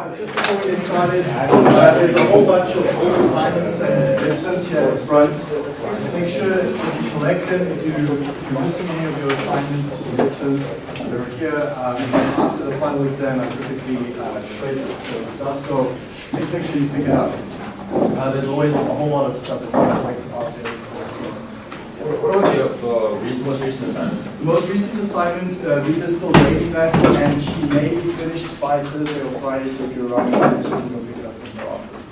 Uh, just before we get started, uh, there's a whole bunch of old assignments and midterms here at front. Make sure that you collect them if, you, if you're missing any of your assignments or midterms. They're here. Um, after the final exam, I typically uh, shred this sort of stuff, so make sure you pick it up. Uh, there's always a whole lot of stuff that's collected after What about the uh, recent, most recent assignment? the most recent assignment, uh, Rita's still grading that, and she may be finished by Thursday or Friday, so if you're around, you can pick it up from your office.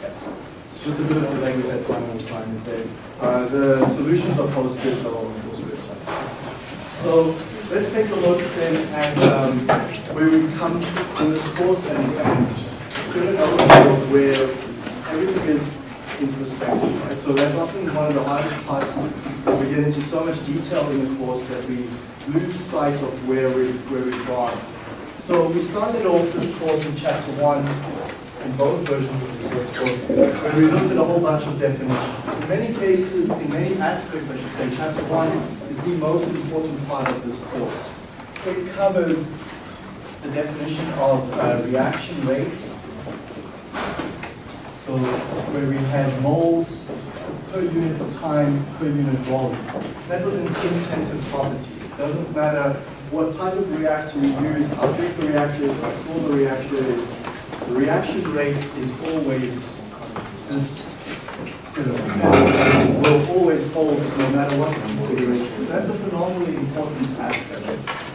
Yeah. Just a bit of delay with that final assignment there. Uh, the solutions are posted on the course website. So let's take a look then at um, where we come in this course and, and where everything is right? So that's often one of the hardest parts we get into so much detail in the course that we lose sight of where we where we've gone. So we started off this course in chapter one, in both versions of this textbook, where we looked at a whole bunch of definitions. In many cases, in many aspects, I should say, chapter one is the most important part of this course. It covers the definition of uh, reaction rate, so where we had moles per unit time, per unit volume. That was an intensive property. It doesn't matter what type of reactor we use, how big the reactor is, how small the reactor is. The reaction rate is always this will always hold no matter what the configuration. That's a phenomenally important aspect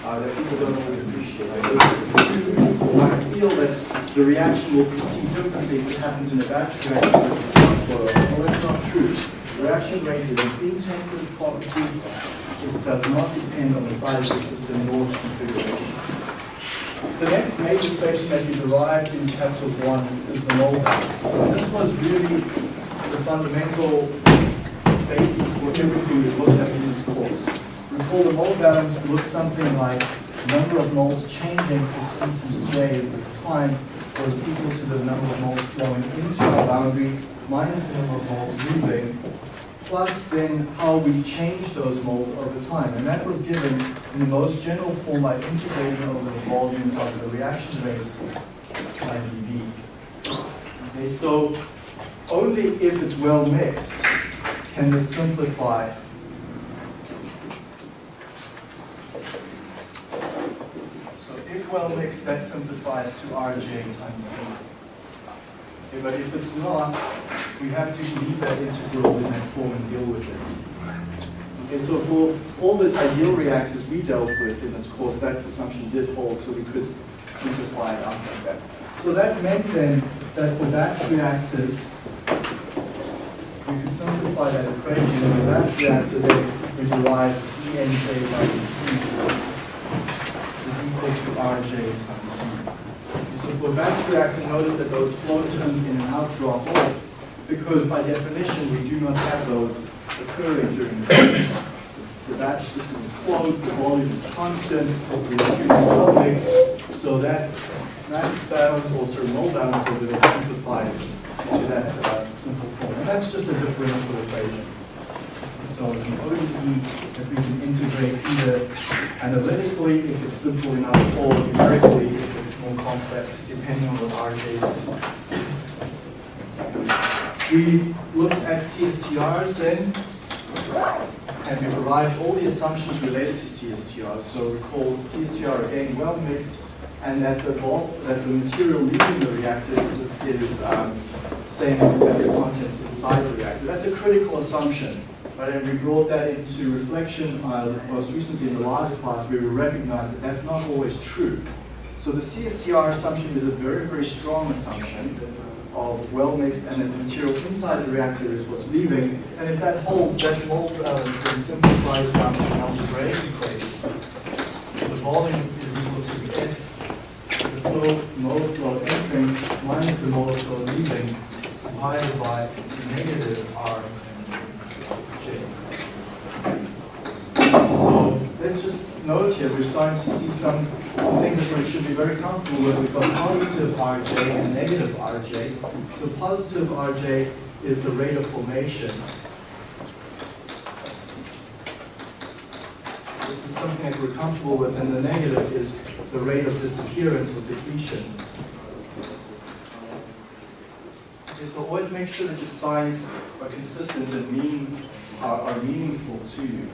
uh, that people don't always appreciate. I feel that the reaction will proceed differently if it happens in a batch reactor. Well, that's not true. The reaction rate is an intensive property. It does not depend on the size of the system nor its configuration. The next major section that you derived in chapter one is the mole. This was really the fundamental basis for everything we looked at in this course. Recall the mole balance looked something like number of moles changing for species J with time was equal to the number of moles flowing into our boundary minus the number of moles leaving, plus then how we change those moles over time. And that was given in the most general form by integrating over the volume of the reaction rate by dV. Okay, so only if it's well mixed can this simplify So if well mixed, that simplifies to Rj times V. Okay, but if it's not, we have to leave that integral in that form and deal with it. Okay, so for all the ideal reactors we dealt with in this course, that assumption did hold, so we could simplify it out like that. So that meant then that for batch reactors, we could simplify that equation, and the batch reactor then we derive dnj by dt is equal to Rj times V. So for batch reactor, notice that those flow terms in and out drop off because by definition we do not have those occurring during the batch. The batch system is closed, the volume is constant, the stream is well so that mass balance or of balance over there simplifies to that uh, simple form. And that's just a differential equation. So it's an ODE that we can integrate either analytically if it's simple enough or numerically if it's more complex, depending on what RJ is. We looked at CSTRs then, and we derived all the assumptions related to CSTRs. So recall CSTR again well mixed, and that the vol that the material leaving the reactor is, um, same as the contents inside the reactor. That's a critical assumption. Right, and we brought that into reflection uh, most recently in the last class where we recognized that that's not always true. So the CSTR assumption is a very, very strong assumption of well mixed and that the material inside the reactor is what's leaving. And if that holds, that mole balance then simplifies down to an algebraic equation. The volume is equal to F, flow, mole flow entering minus the mole flow leaving divided by negative R So let's just note here, we're starting to see some things that we should be very comfortable with. We've got positive Rj and negative Rj. So positive Rj is the rate of formation. This is something that we're comfortable with, and the negative is the rate of disappearance or depletion. Okay, so always make sure that your signs are consistent and mean, are, are meaningful to you.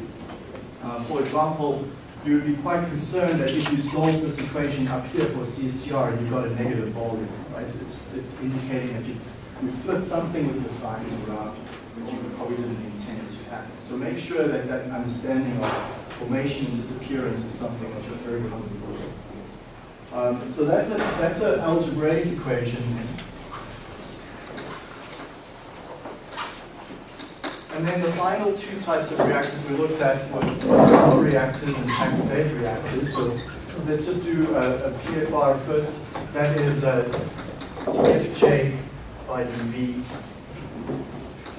Uh, for example, you would be quite concerned that if you solve this equation up here for CSTR and you've got a negative volume, right? It's, it's indicating that you, you flipped something with your signs around, which you probably didn't intend to happen. So make sure that that understanding of formation and disappearance is something that you're very comfortable with. Um, so that's a that's an algebraic equation. And then the final two types of reactors we looked at were power reactors and packed bed reactors. So let's just do a, a PFR first. That is a FJ by dV.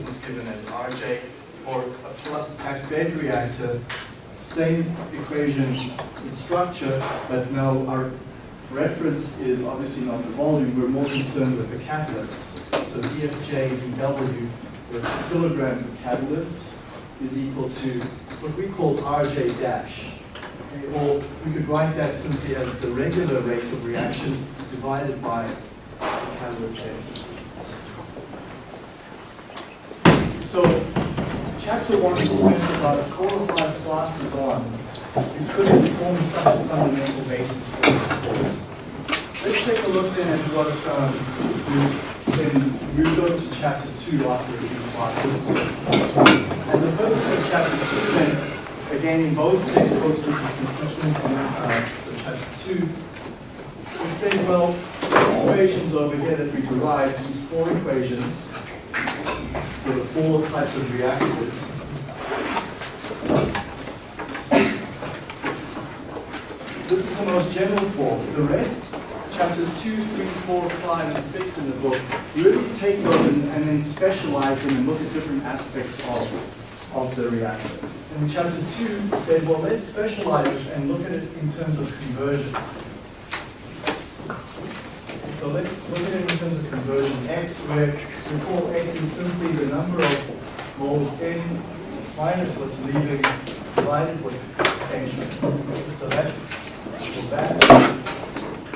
It's given as RJ. Or a packed bed reactor, same equation in structure, but now our reference is obviously not the volume. We're more concerned with the catalyst. So EFJ dW with kilograms of catalyst is equal to what we call RJ dash. Okay, or we could write that simply as the regular rate of reaction divided by the catalyst density. So chapter one is spent about four or five classes on because it forms such a fundamental basis for this course. Let's take a look then at what um, we moved on to chapter two after a few classes. And the purpose of chapter two then, again in both textbooks this is consistent, uh, so chapter two, we say, well, these equations over here that we derive, these four equations, for the four types of reactors. This is the most general form. The rest, chapters 2, 3, 4, 5, and 6 in the book, really take those and, and then specialize them and look at different aspects of, of the reactor. And chapter 2 said, well, let's specialize and look at it in terms of conversion. So let's look at it in terms of conversion. X, where we call X is simply the number of moles in minus what's leaving divided what's entering. So that's for that.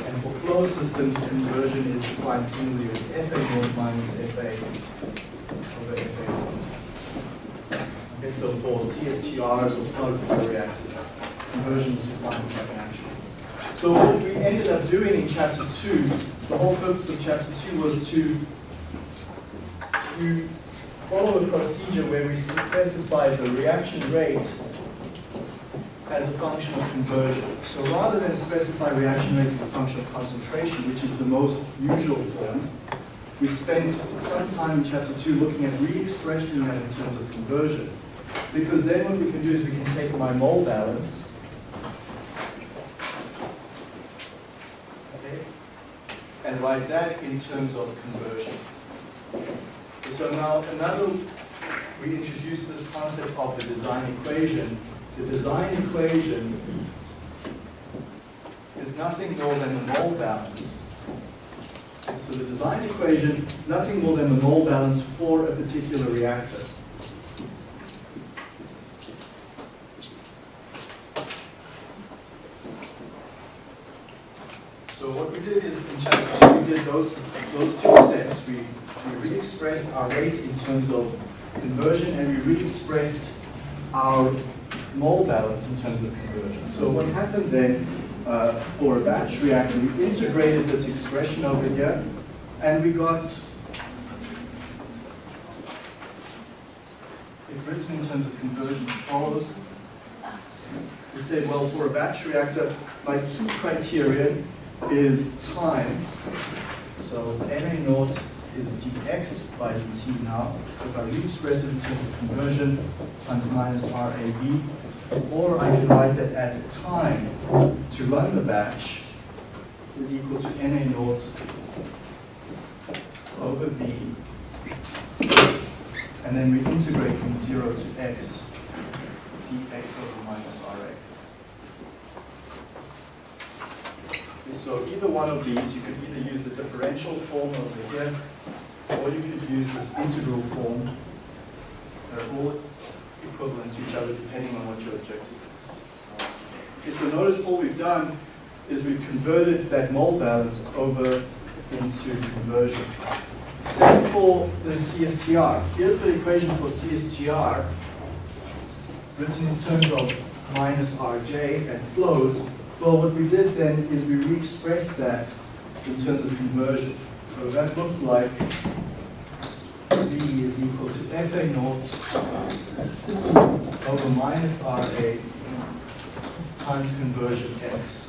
And for closed systems, conversion is defined similarly as FA minus FA over FA. Okay, so for CSTRs or plug flow reactors, conversion is defined like action. So what we ended up doing in chapter two, the whole purpose of chapter two was to, to follow a procedure where we specify the reaction rate as a function of conversion. So rather than specify reaction rate as a function of concentration, which is the most usual form, we spent some time in chapter two looking at re-expressing that in terms of conversion. Because then what we can do is we can take my mole balance, okay, and write that in terms of conversion. So now another, we introduce this concept of the design equation. The design equation is nothing more than the mole balance. So the design equation is nothing more than the mole balance for a particular reactor. So what we did is in chapter two, we did those, those two steps. We, we re-expressed our rate in terms of conversion and we re-expressed our mole balance in terms of conversion. So what happened then uh, for a batch reactor, we integrated this expression over here and we got it written in terms of conversion as follows. We say, well, for a batch reactor, my key criterion is time. So Na naught is dx by dt now. So if I re-express it in terms of conversion, times minus RAB, or I can write that as time to run the batch is equal to Na naught over B, and then we integrate from 0 to x, dx over minus RA. So either one of these, you could either use the differential form over here, or you could use this integral form. They're all equivalent to each other depending on what your objective is. Um, okay, so notice all we've done is we've converted that mole balance over into conversion. Same for the CSTR. Here's the equation for CSTR, written in terms of minus RJ and flows. Well, what we did then is we re-expressed that in terms of conversion. So that looked like V is equal to FA naught over minus RA times conversion X.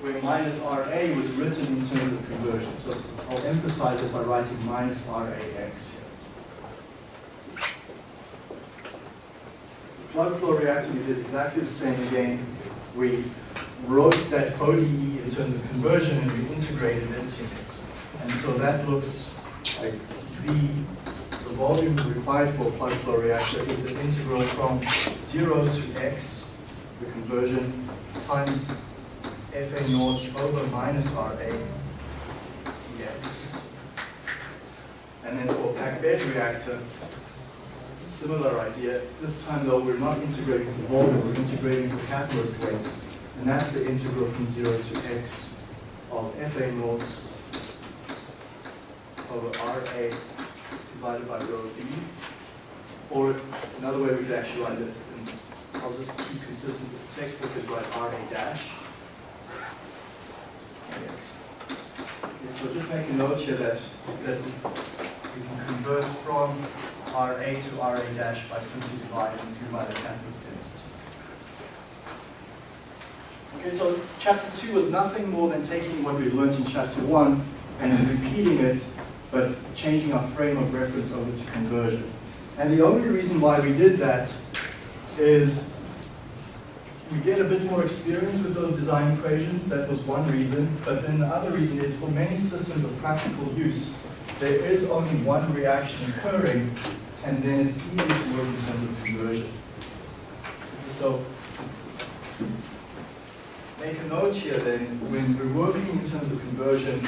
Where minus RA was written in terms of conversion. So I'll emphasize it by writing minus RAX here. Plug flow reactor, we did exactly the same again. We wrote that ODE in terms of conversion and we integrated it. And so that looks like the, the volume required for a plug flow reactor is the integral from 0 to x, the conversion, times FA naught over minus RA dx. And then for packed bed reactor, similar idea. This time though, we're not integrating the volume, we're integrating the catalyst weight. And that's the integral from 0 to x of FA naught over RA divided by rho B. Or another way we could actually write it, and I'll just keep consistent with the textbook, is write RA dash dx. Okay, so just make a note here that, that we can convert from RA to RA dash by simply dividing through by the catalyst density. Okay, so chapter two was nothing more than taking what we learned in chapter one and repeating it, but changing our frame of reference over to conversion. And the only reason why we did that is we get a bit more experience with those design equations, that was one reason, but then the other reason is for many systems of practical use, there is only one reaction occurring, and then it's easy to work in terms of conversion. So make a note here then, when we're working in terms of conversion,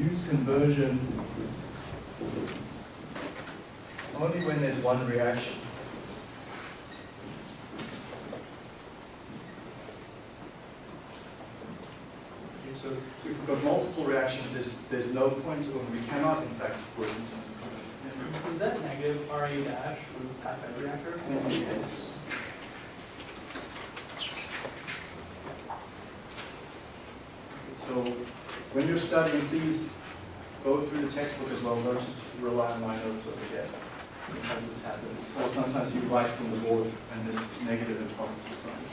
use conversion only when there's one reaction. Okay, so if we've got multiple reactions, there's, there's no point, or we cannot in fact work in terms of conversion. Is that negative RA dash from packed bed reactor? Yes. So when you're studying, please go through the textbook as well, don't just rely on my notes over here. Sometimes this happens, or sometimes you write from the board and this negative and positive signs.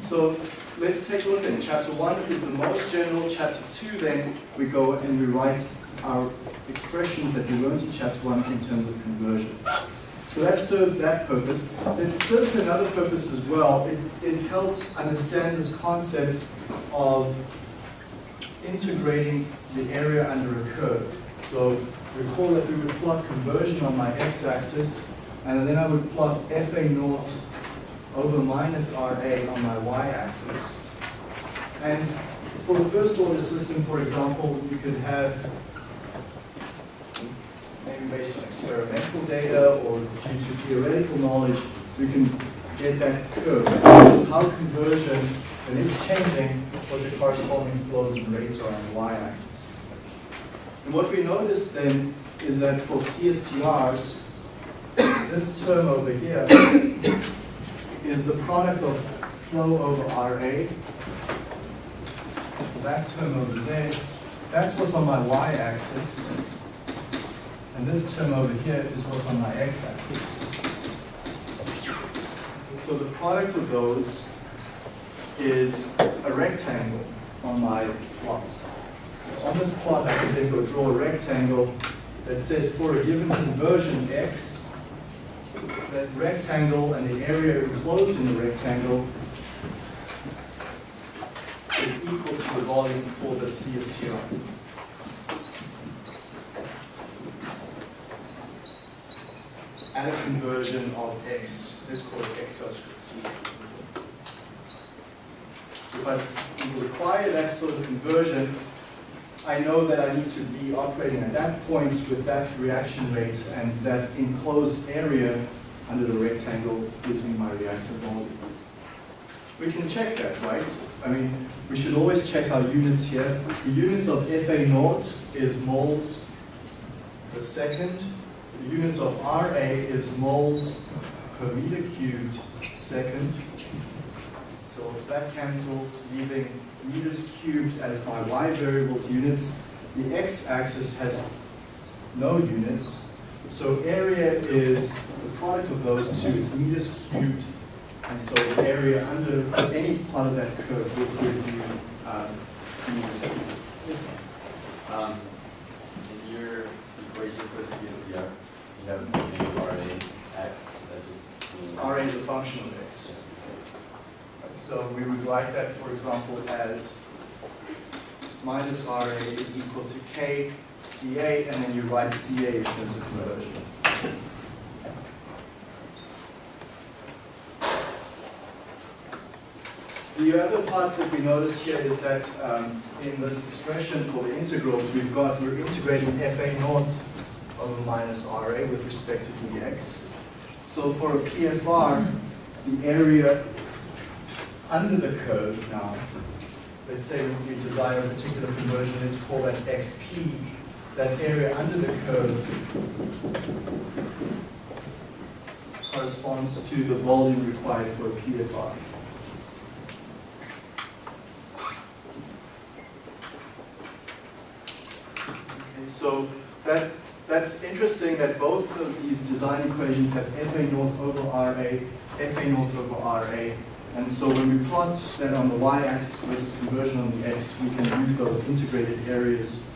So, so let's take a look at chapter one is the most general. Chapter two, then we go and we write our expressions that we learned in chapter one in terms of conversion. So that serves that purpose. It serves another purpose as well. It, it helps understand this concept of integrating the area under a curve. So recall that we would plot conversion on my x-axis, and then I would plot FA naught over minus RA on my y-axis. And for the first order system, for example, you could have based on experimental data or due to theoretical knowledge, we can get that curve. Is how conversion, when it's changing, what the corresponding flows and rates are on the y-axis. And what we notice then is that for CSTRs, this term over here is the product of flow over RA. That term over there, that's what's on my y-axis. And this term over here is what's on my x-axis. So the product of those is a rectangle on my plot. So on this plot, I can then go draw a rectangle that says for a given conversion x, that rectangle and the area enclosed in the rectangle is equal to the volume for the CSTR. At a conversion of x, let's call it x subscript c. If I require that sort of conversion, I know that I need to be operating at that point with that reaction rate and that enclosed area under the rectangle me my reactor volume. we can check that, right? I mean, we should always check our units here. The units of FA naught is moles per second. The units of RA is moles per meter cubed second. So that cancels, leaving meters cubed as my y variable units. The x-axis has no units. So area is the product of those two, it's meters cubed. And so the area under any part of that curve will give you um, meters cubed. Um, in your equation for CSTR, maybe RA X, that just means. RA is a function of x. So we would write that, for example, as minus RA is equal to K CA, and then you write CA in terms of conversion. The other part that we notice here is that um, in this expression for the integrals, we've got, we're integrating FA naught over minus RA with respect to dx. So for a PFR, the area under the curve now, let's say you desire a particular conversion, let's call that XP, that area under the curve corresponds to the volume required for a PFR. Okay, so that, that's interesting that both of these design equations have FA naught over RA, FA naught over RA, and so when we plot that on the y-axis versus conversion on the x, we can use those integrated areas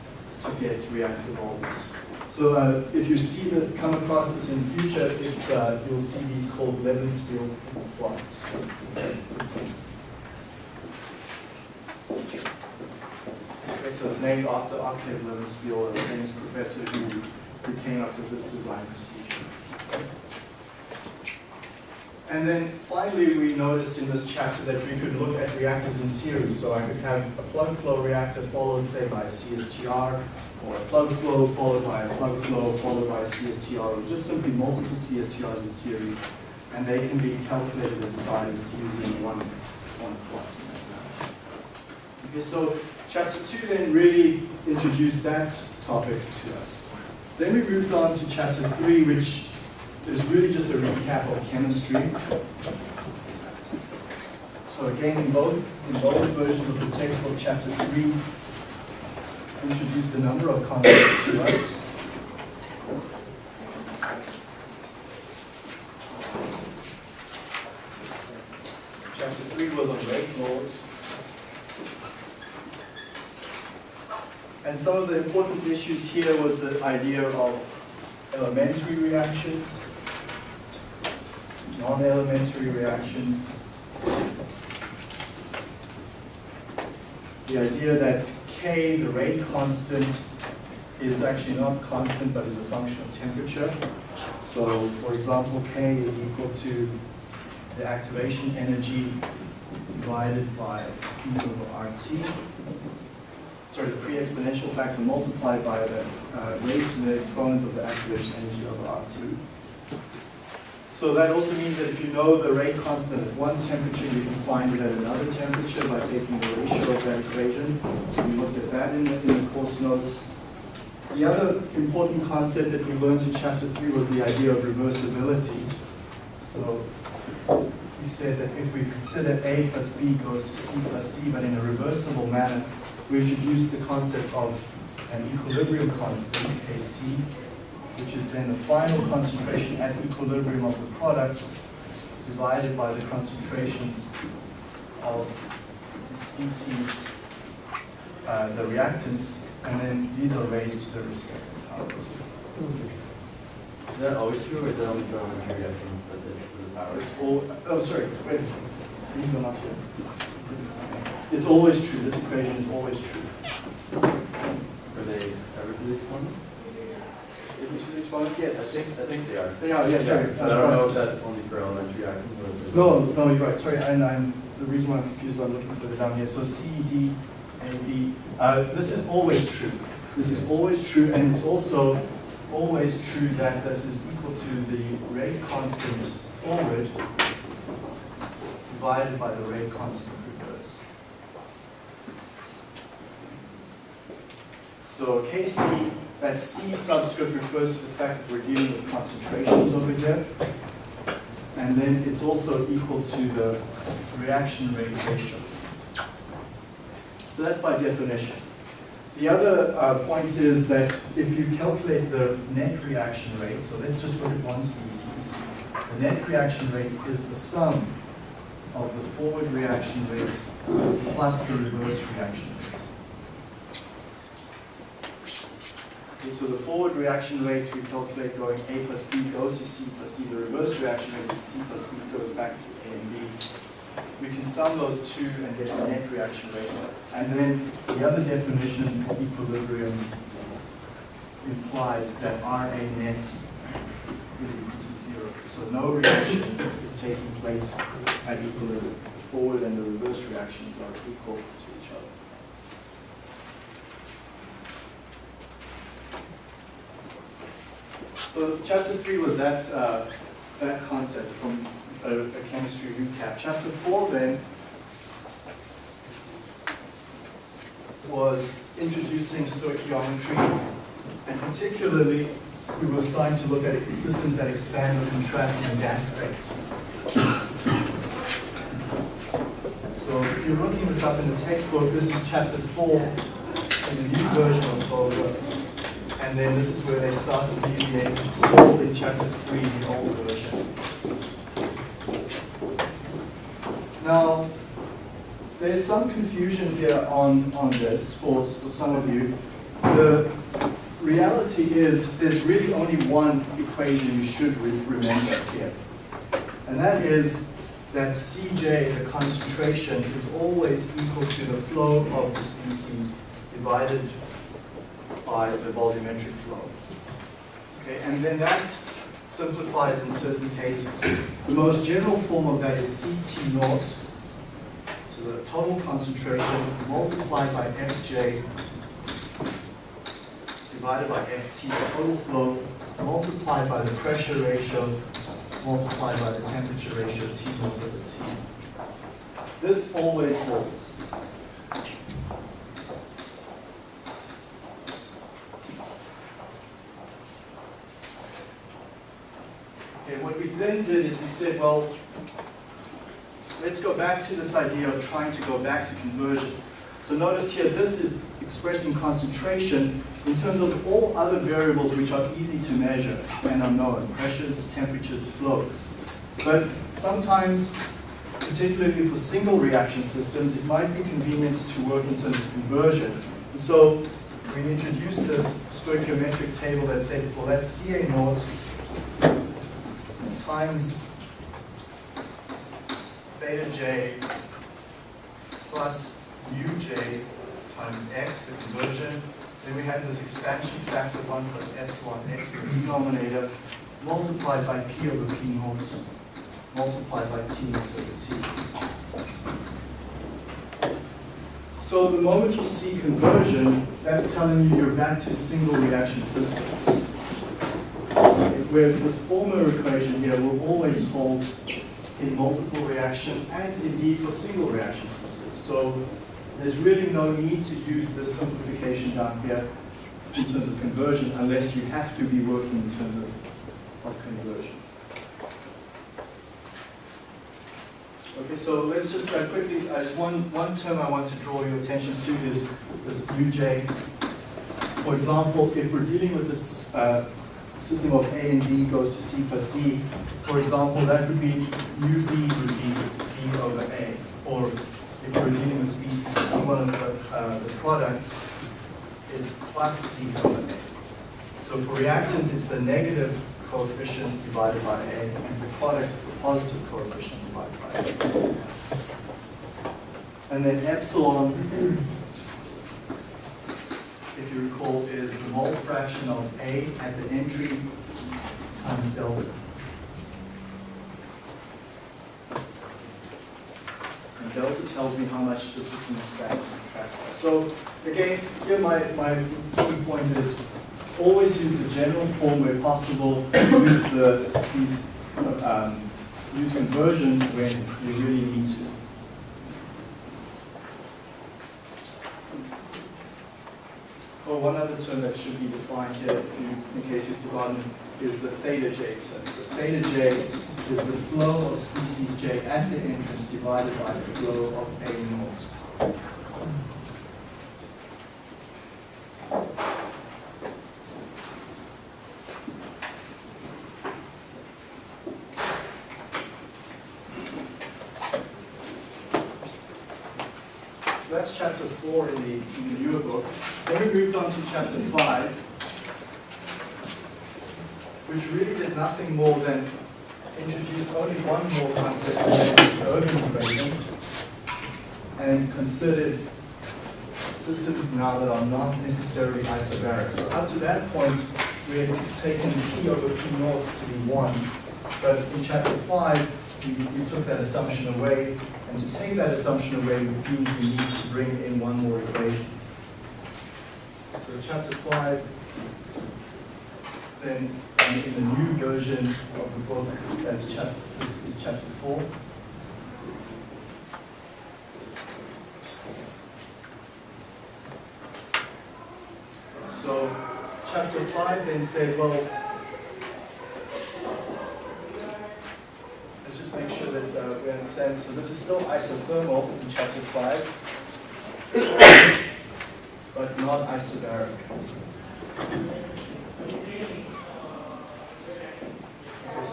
to get reactive volumes. So uh, if you see that, come across this in the future, uh, you'll see these called Levenspiel plots. Okay, so it's named after Octave Levenspiel, a famous professor who, who came up with this design procedure. And then finally, we noticed in this chapter that we could look at reactors in series. So I could have a plug flow reactor followed, say, by a CSTR, or a plug flow followed by a plug flow followed by a CSTR, or just simply multiple CSTRs in series. And they can be calculated in size using one, one plot. Okay, so chapter two then really introduced that topic to us. Then we moved on to chapter three, which is really just a recap of chemistry. So again, in both, in both versions of the textbook, chapter three introduced a number of concepts to us. Chapter three was on rate laws. And some of the important issues here was the idea of elementary reactions, non-elementary reactions. The idea that K, the rate constant, is actually not constant but is a function of temperature. So for example, K is equal to the activation energy divided by P over RT. Sorry, the pre-exponential factor multiplied by the uh, rate to the exponent of the activation energy over RT. So that also means that if you know the rate constant at one temperature, you can find it at another temperature by taking the ratio of that equation. So we looked at that in the, in the course notes. The other important concept that we learned in chapter three was the idea of reversibility. So we said that if we consider A plus B goes to C plus D, but in a reversible manner, we introduced the concept of an equilibrium constant, Kc, which is then the final concentration at equilibrium of the products divided by the concentrations of the species, uh, the reactants, and then these are raised to their respective powers. Is that always true, or is that only for elementary reactions that is to the power? It's all, oh, sorry, wait a second. These are not here. It's always true, this equation is always true. Are they ever to the exponent? Is it to the exponent? I Yes. think, I think they are. They are, yes, sorry. But I don't know if that's only for elementary reactions or. No, no, you're right, sorry, and I'm, the reason why I'm confused, is I'm looking further down here, so C D C, D, A, B, uh, this is always true. This is always true, and it's also always true that this is equal to the rate constant forward divided by the rate constant So Kc, that C subscript refers to the fact that we're dealing with concentrations over here. And then it's also equal to the reaction rate ratios. So that's by definition. The other uh, point is that if you calculate the net reaction rate, so let's just look at one species, the net reaction rate is the sum of the forward reaction rate plus the reverse reaction rate. Okay, so the forward reaction rate we calculate going A plus B goes to C plus D. The reverse reaction rate is C plus D goes back to A and B. We can sum those two and get a net reaction rate. And then the other definition equilibrium implies that RA net is equal to zero. So no reaction is taking place at equilibrium. The forward and the reverse reactions are equal to each other. So chapter three was that, uh, that concept from a, a chemistry recap. Chapter four then was introducing stoichiometry, and particularly we were starting to look at systems that expand or contract in gas phase. So if you're looking this up in the textbook, this is chapter four in the new version of Fogler. And then this is where they start to deviate. It's still in chapter three, the old version. Now, there's some confusion here on, on this for, for some of you. The reality is there's really only one equation you should re remember here. And that is that Cj, the concentration, is always equal to the flow of the species divided by the volumetric flow. Okay, and then that simplifies in certain cases. The most general form of that is Ct naught, so the total concentration multiplied by Fj divided by Ft, the total flow, multiplied by the pressure ratio, multiplied by the temperature ratio, T naught over T. This always holds. Okay, what we then did is we said, well, let's go back to this idea of trying to go back to conversion. So notice here, this is expressing concentration in terms of all other variables which are easy to measure and are known, pressures, temperatures, flows. But sometimes, particularly for single reaction systems, it might be convenient to work in terms of conversion. And so we introduced this stoichiometric table that said, well, that's Ca naught times theta j plus uj times x, the conversion. Then we had this expansion factor 1 plus epsilon x in the denominator, multiplied by p over p naught, multiplied by t over t. So the moment you see conversion, that's telling you you're back to single reaction systems. Whereas this former equation here will always hold in multiple reaction and indeed for single reaction systems. So there's really no need to use this simplification down here in terms of conversion unless you have to be working in terms of, of conversion. Okay, so let's just uh, quickly, uh, just one, one term I want to draw your attention to is this uj. For example, if we're dealing with this uh, system of A and B goes to C plus D, for example, that would be UB would be D over A. Or if you're dealing with species C, one of the, uh, the products is plus C over A. So for reactants, it's the negative coefficient divided by A, and for products, it's the positive coefficient divided by A. And then epsilon if you recall, is the mole fraction of A at the entry times delta. And delta tells me how much the system expands and contracts. So again, here my, my key point is always use the general form where possible, use the, these um, use conversions when you really need to. Oh, one other term that should be defined here, in case you've forgotten, is the theta j term. So theta j is the flow of species j at the entrance divided by the flow of a naught. So that's chapter four in the, in the newer book. Then we moved on to chapter five, which really did nothing more than introduce only one more concept, the Ergun equation, and considered systems now that are not necessarily isobaric. So up to that point, we had taken P over P naught to be one, but in chapter five, we, we took that assumption away, and to take that assumption away we need to bring in one more equation. So chapter five, then in the new version of the book, that's chapter, this is chapter four. So chapter five then said, well, let's just make sure that uh, we understand. So this is still isothermal in chapter five, but not isobaric.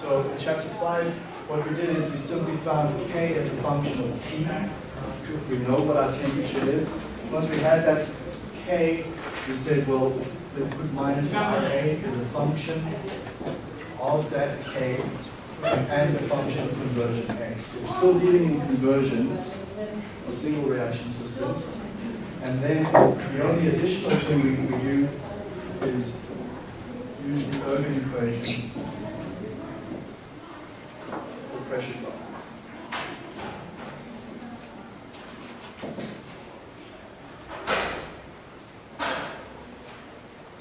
So in chapter five, what we did is we simply found K as a function of T. We know what our temperature is. Once we had that K, we said, well, we put minus RA is a function of that K and a function of conversion X. So we're still dealing in conversions or single reaction systems. And then the only additional thing we, we do is use the Ergun equation for pressure drop.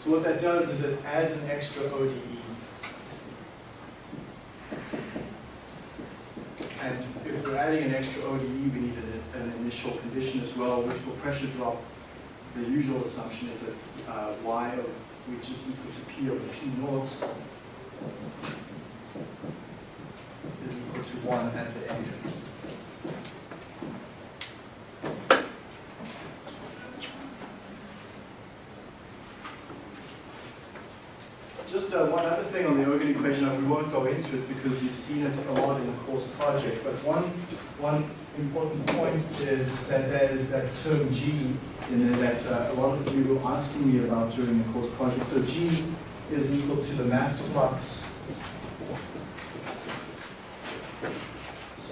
So what that does is it adds an extra ODE. And if we're adding an extra ODE, we need an, initial condition as well, which for pressure drop, the usual assumption is that uh, Y, of, which is equal to P over P naught, is equal to 1 at the entrance. Just uh, one other thing on the Ergun equation, and we won't go into it because you've seen it a lot in the course project, but one, one important point is that there's that term G in there that uh, a lot of you were asking me about during the course project. So G is equal to the mass flux.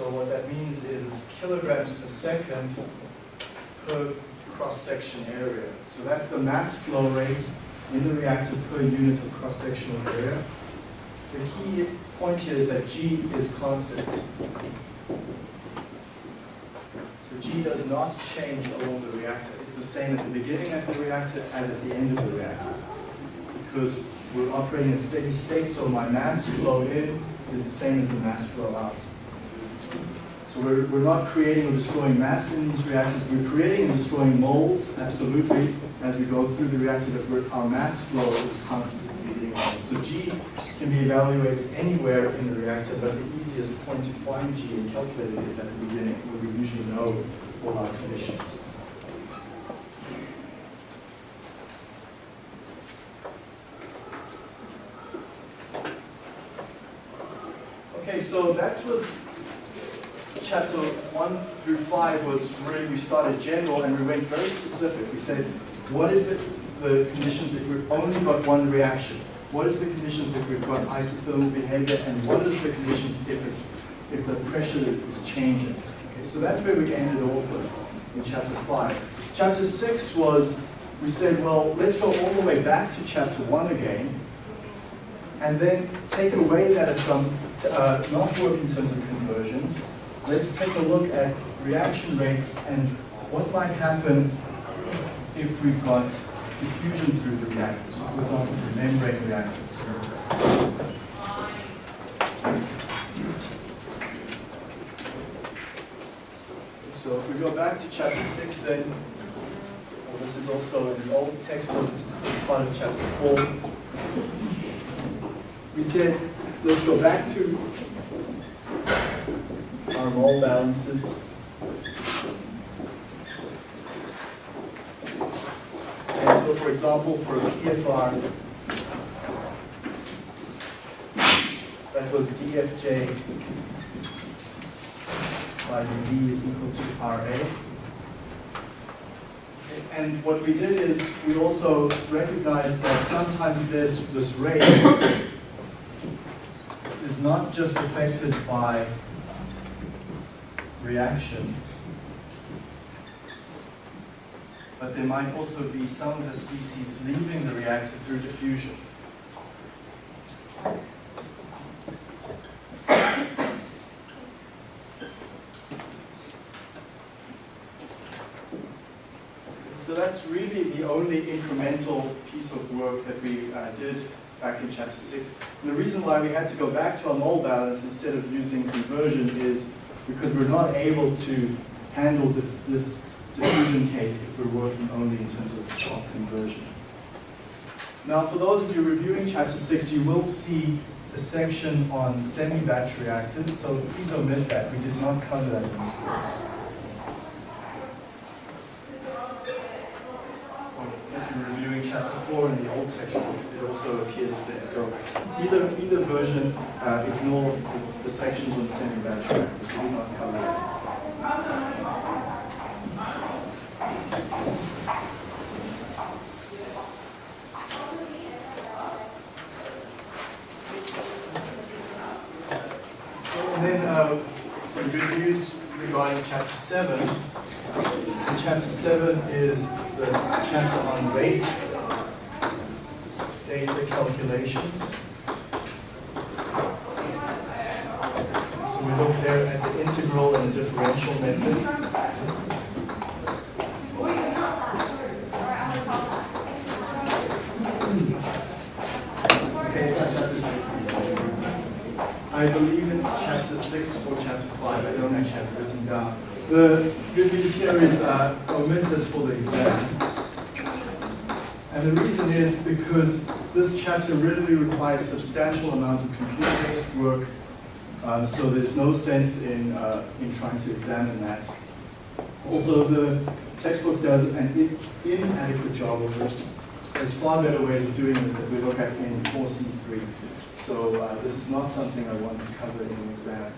So what that means is it's kilograms per second per cross-section area. So that's the mass flow rate in the reactor per unit of cross-sectional area. The key point here is that G is constant. So G does not change along the reactor. It's the same at the beginning of the reactor as at the end of the reactor. Because we're operating in steady state, so my mass flow in is the same as the mass flow out. So we're, we're not creating or destroying mass in these reactors. We're creating and destroying moles, absolutely, as we go through the reactor, but our mass flow is constant at the beginning. So G can be evaluated anywhere in the reactor, but the easiest point to find G and calculate it is at the beginning, where we usually know all our conditions. Okay, so that was chapter one through five was really, we started general and we went very specific. We said, what is the, the conditions if we've only got one reaction? What is the conditions if we've got isothermal behavior? And what is the conditions if it's, if the pressure is changing? Okay, so that's where we ended off with in chapter five. Chapter six was, we said, well, let's go all the way back to chapter one again, and then take away that assumption, uh, not work in terms of conversions, let's take a look at reaction rates and what might happen if we've got diffusion through the reactors, for example, through membrane reactors. So if we go back to chapter six then, well, this is also in the old textbook, it's part of chapter four. We said, let's go back to our mole balances. And so for example, for PFR, that was DFJ by dV is equal to RA. And what we did is we also recognized that sometimes this, this rate is not just affected by reaction, but there might also be some of the species leaving the reactor through diffusion. So that's really the only incremental piece of work that we uh, did back in chapter 6. And the reason why we had to go back to our mole balance instead of using conversion is because we're not able to handle the, this diffusion case if we're working only in terms of, of conversion. Now for those of you reviewing chapter 6, you will see a section on semi-batch reactors, so please omit that. We did not cover that in this course. if you're reviewing chapter 4 in the old textbook, it also appears there. So either, either version, uh, ignore the, the sections on semi-batch reactors. We did not cover. And then uh, some good news regarding chapter 7. So chapter 7 is this chapter on rate data calculations. So we look there at the integral and the differential method. I believe it's chapter 6 or chapter 5, I don't actually have it written down. The good news here is uh, omit this for the exam. And the reason is because this chapter really requires substantial amounts of computer-based work, um, so there's no sense in, uh, in trying to examine that. Also, the textbook does an in inadequate job of this. There's far better ways of doing this that we look at in 4C3. So uh, this is not something I want to cover in an exam.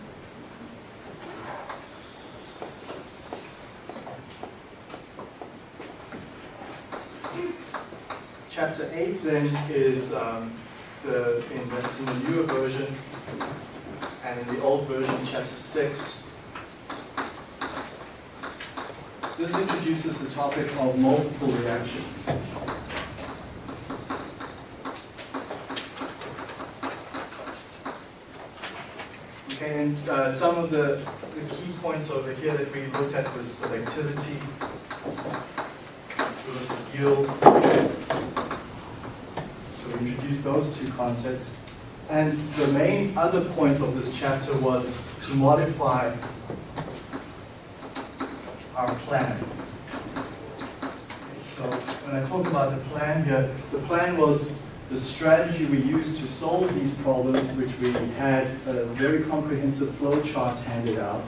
Chapter 8 then is um, the, in, that's in the newer version, and in the old version, chapter 6. This introduces the topic of multiple reactions. And uh, some of the, the key points over here that we looked at was selectivity, yield, so we introduced those two concepts. And the main other point of this chapter was to modify our plan. So when I talk about the plan here, the plan was the strategy we used to solve these problems, which we had a very comprehensive flow chart handed out.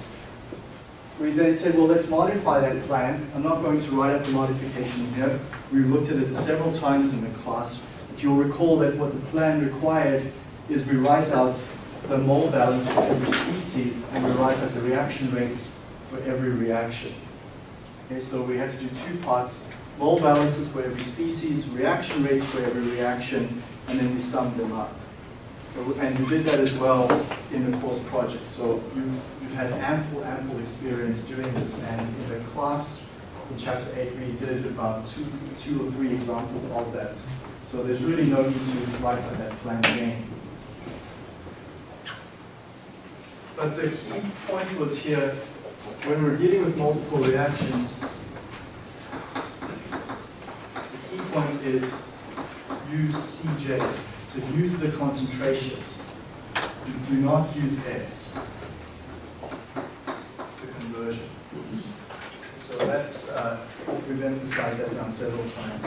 We then said, well, let's modify that plan. I'm not going to write up the modification here. We looked at it several times in the class. But you'll recall that what the plan required is we write out the mole balance for every species and we write out the reaction rates for every reaction. Okay, so we had to do two parts, mole balances for every species, reaction rates for every reaction, and then we summed them up. So, and we did that as well in the course project. So you've, you've had ample, ample experience doing this, and in the class, in chapter 8, we did about two, two or three examples of that. So there's really no need to write out that plan again. But the key point was here, when we're dealing with multiple reactions, the key point is use Cj. So use the concentrations. Do not use X, the conversion. So that's, uh, we've emphasized that now several times.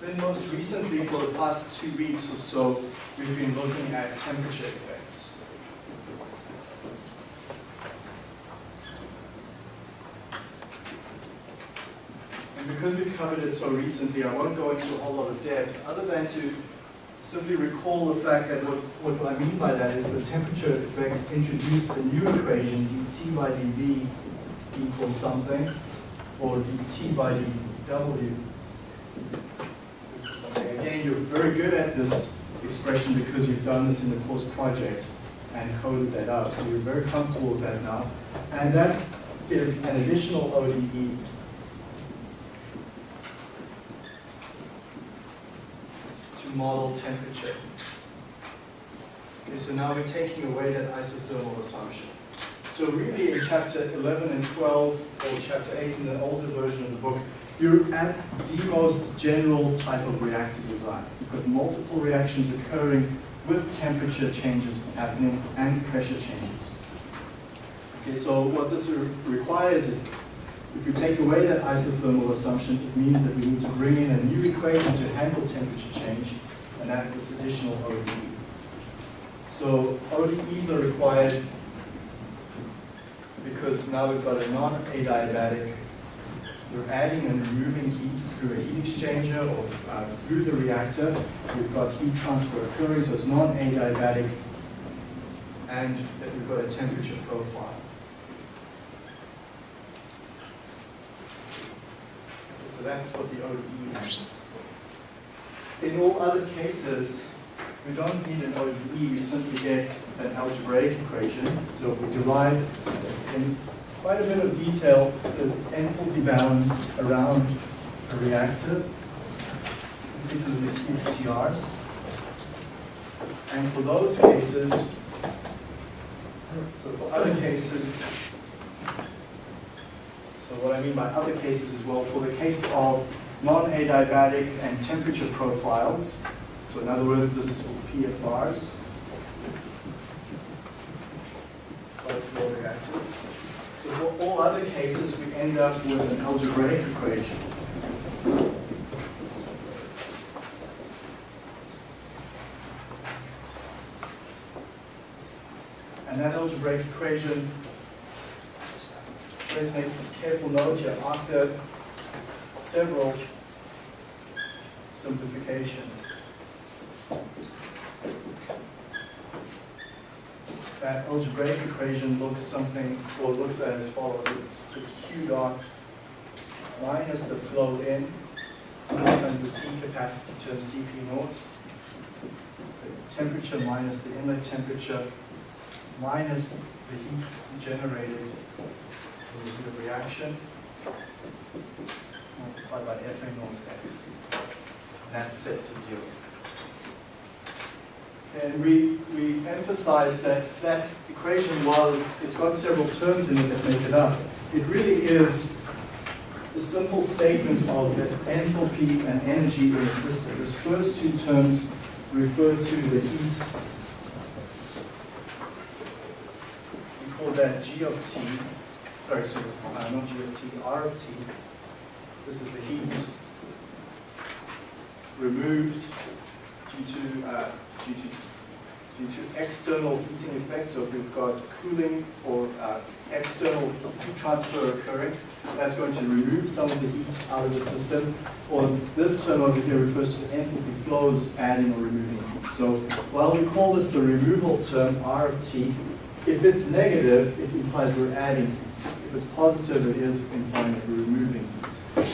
Then most recently, for the past two weeks or so, we've been looking at temperature effects. And because we've covered it so recently, I won't go into a whole lot of depth, other than to simply recall the fact that what, what I mean by that is the temperature effects introduce a new equation, dt by dv equals something, or dt by dw very good at this expression because you've done this in the course project and coded that out. So you're very comfortable with that now. And that is an additional ODE. To model temperature. Okay, so now we're taking away that isothermal assumption. So really in chapter 11 and 12, or chapter 8 in the older version of the book, you're at the most general type of reactor design. You've got multiple reactions occurring with temperature changes happening and pressure changes. Okay, so what this re- requires is, if we take away that isothermal assumption, it means that we need to bring in a new equation to handle temperature change, and that's this additional ODE. So ODEs are required because now we've got a non-adiabatic we're adding and removing heat through a heat exchanger or uh, through the reactor. We've got heat transfer occurring, so it's non-adiabatic, and that we've got a temperature profile. So that's what the ODE is. In all other cases, we don't need an ODE, we simply get an algebraic equation. So we derive quite a bit of detail the enthalpy balance around a reactor, particularly CSTRs. And for those cases, so for other cases, so what I mean by other cases as well, for the case of non-adiabatic and temperature profiles, so in other words, this is for PFRs, both flow reactors. For all other cases, we end up with an algebraic equation. And that algebraic equation, let's make careful note here, after several simplifications. That algebraic equation looks something, or looks as follows. It's Q dot minus the flow in times this heat capacity term Cp naught, the temperature minus the inlet temperature minus the heat generated from the heat of reaction multiplied by Fa naught x. And that's set to zero. And we, we emphasize that that equation, while it's, it's got several terms in it that make it up, it really is a simple statement of the enthalpy and energy in the system. Those first two terms refer to the heat. We call that G of T, sorry, sorry, uh, not G of T, R of T. This is the heat removed due to, uh, due to due to external heating effects. So if we've got cooling or uh, external heat transfer occurring, that's going to remove some of the heat out of the system. Or this term over here refers to enthalpy flows adding or removing heat. So while we call this the removal term, R of T, if it's negative, it implies we're adding heat. If it's positive, it is implying that we're removing heat.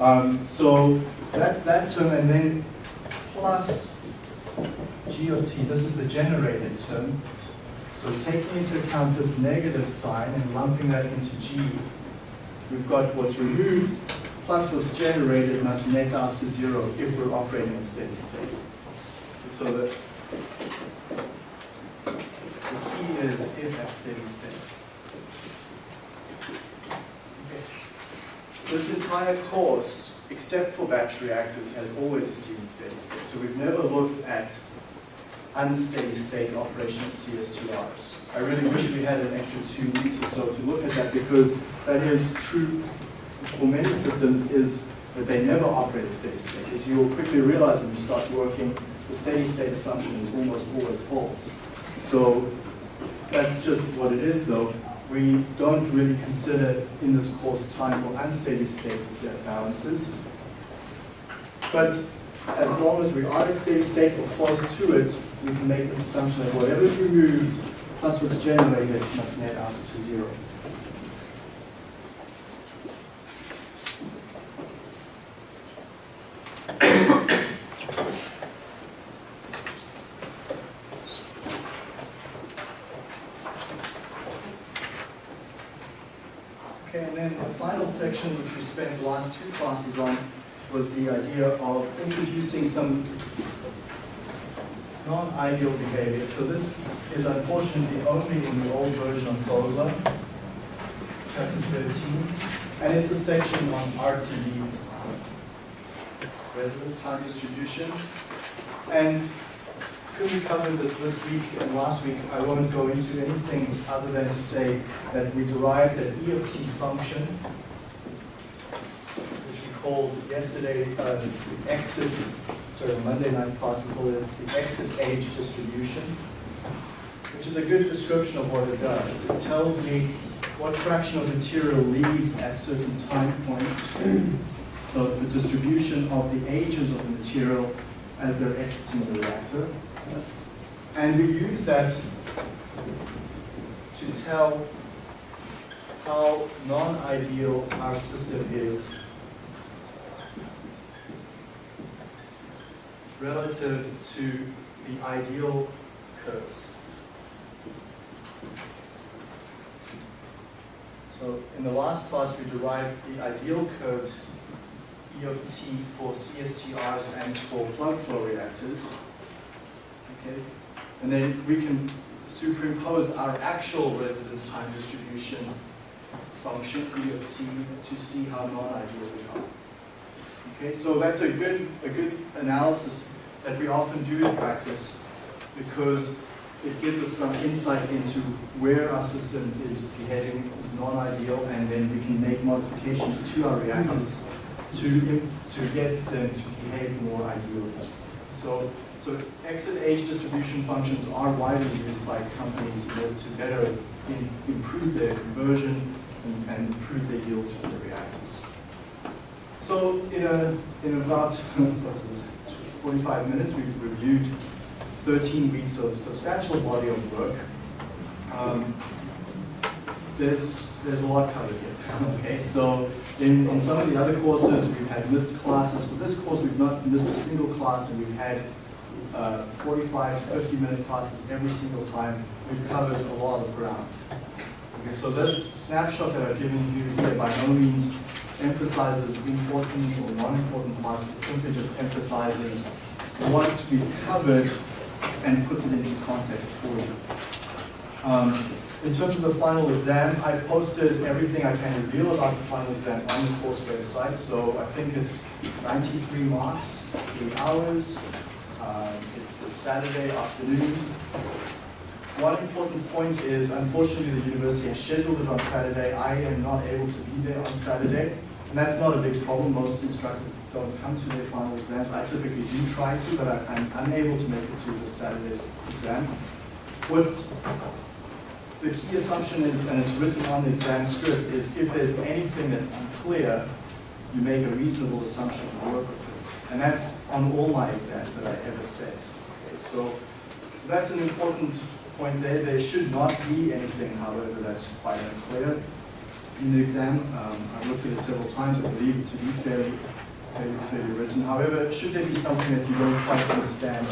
Um, so that's that term, and then plus G of T, this is the generated term. So taking into account this negative sign and lumping that into G, we've got what's removed plus what's generated must net out to zero if we're operating in steady state. So the, the key is if at steady state. Okay. This entire course, except for batch reactors, has always assumed steady state. So we've never looked at unsteady state operation of CSTRs. I really wish we had an extra two weeks or so to look at that because that is true for many systems is that they never operate at steady state. As you'll quickly realize when you start working, the steady state assumption is almost always false. So that's just what it is though. We don't really consider in this course time for unsteady state balances. But as long as we are at steady state or close to it, we can make this assumption that whatever is removed plus what's generated must net out to zero. Okay, and then the final section, which we spent the last two classes on, was the idea of introducing some non-ideal behavior. So this is unfortunately only in the old version of Fogler, chapter 13, and it's the section on RTD, residence time distributions. And because we covered this this week and last week, I won't go into anything other than to say that we derived an E of T function, which we called yesterday uh, the exit, sorry, Monday night's class, we called it the exit age distribution, which is a good description of what it does. It tells me what fraction of material leaves at certain time points. So the distribution of the ages of the material as they're exiting the reactor. And we use that to tell how non-ideal our system is relative to the ideal curves. So in the last class, we derived the ideal curves E of T for CSTRs and for plug flow reactors. Okay? And then we can superimpose our actual residence time distribution function, E of T, to see how non-ideal we are. Okay, so that's a good, a good analysis that we often do in practice because it gives us some insight into where our system is behaving as non-ideal and then we can make modifications to our reactors to, to get them to behave more ideally. So, so exit age distribution functions are widely used by companies in order to better in, improve their conversion and, and improve their yields from the reactors. So in, a, in about 45 minutes, we've reviewed 13 weeks of substantial body of work. Um, there's, there's a lot covered here. okay, so in, in some of the other courses, we've had missed classes. For this course, we've not missed a single class, and we've had uh, 45, 50 minute classes every single time. We've covered a lot of ground. Okay, so this snapshot that I've given you here by no means emphasizes important or non-important parts. It simply just emphasizes what be covered and puts it into context for you. Um, in terms of the final exam, I've posted everything I can reveal about the final exam on the course website. So I think it's 93 marks, three hours. Um, it's the Saturday afternoon. One important point is, unfortunately, the university has scheduled it on Saturday. I am not able to be there on Saturday. And that's not a big problem. Most instructors don't come to their final exams. I typically do try to, but I, am unable to make it to the Saturday's exam. What the key assumption is, and it's written on the exam script, is if there's anything that's unclear, you make a reasonable assumption to work with it. And that's on all my exams that I ever set. Okay, so, so that's an important point there. There should not be anything, however, that's quite unclear in the exam. Um, I've looked at it several times. I believe it to be fairly, fairly clearly written. However, should there be something that you don't quite understand,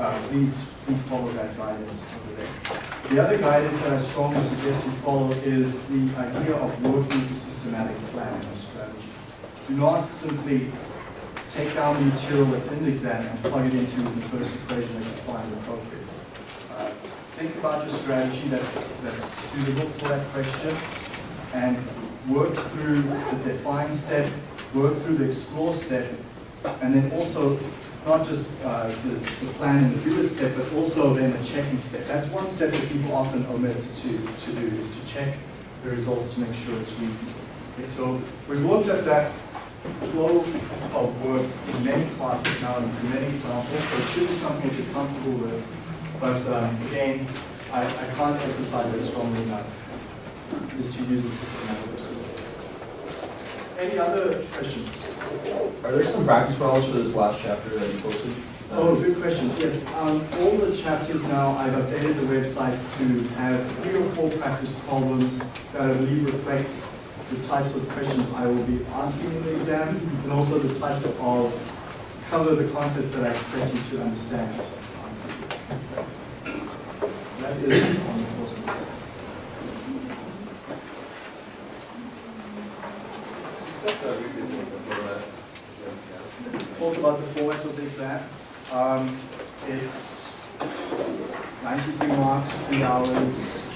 uh, please please follow that guidance over there. The other guidance that I strongly suggest you follow is the idea of working with a systematic plan and strategy. Do not simply take down the material that's in the exam and plug it into the first equation that you find appropriate. Uh, Think about your strategy that's, that's suitable for that question and work through the define step, work through the explore step, and then also not just uh, the, the plan and the do it step, but also then the checking step. That's one step that people often omit to, to do, is to check the results to make sure it's reasonable. Okay, so we've looked at that flow of work in many classes now and in many examples, so it should be something that you're comfortable with. But um, again, I, I can't emphasize that strongly enough, is to use a systematic approach. Any other questions? Are there some practice problems for this last chapter that you posted? Oh, good question, yes. Um, all the chapters now, I've updated the website to have three or four practice problems that I believe reflect the types of questions I will be asking in the exam, and also the types of, of cover the concepts that I expect you to understand. That is on the course this. Talk about the format of the exam. Um, it's 93 marks, three hours.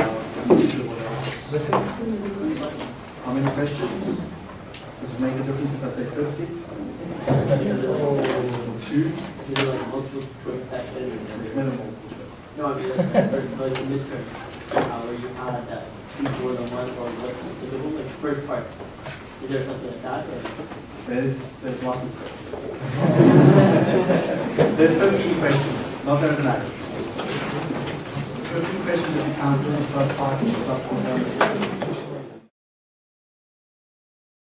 I'm not sure what else. How many questions? Does it make a difference if I say 50? Two? You know, like multiple choice section. It's minimal choice. No, I mean, like, like the midterm, uh, where you had that two more than one, or what's the, the whole, like, first part. Is there something like that, or? There's, there's lots of questions. There's 15 questions, not that it matters. 15 questions if you count the subparts and subcomponents.